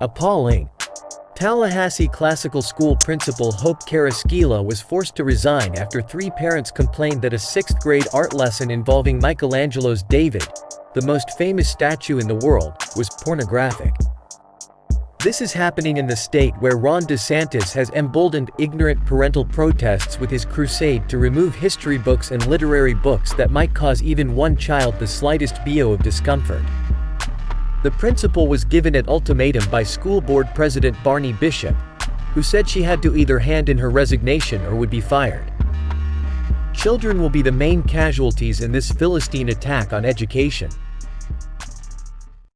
Appalling. Tallahassee Classical School principal Hope Carrasquilla was forced to resign after three parents complained that a sixth-grade art lesson involving Michelangelo's David, the most famous statue in the world, was pornographic. This is happening in the state where Ron DeSantis has emboldened ignorant parental protests with his crusade to remove history books and literary books that might cause even one child the slightest bio of discomfort. The principal was given an ultimatum by school board president Barney Bishop, who said she had to either hand in her resignation or would be fired. Children will be the main casualties in this Philistine attack on education.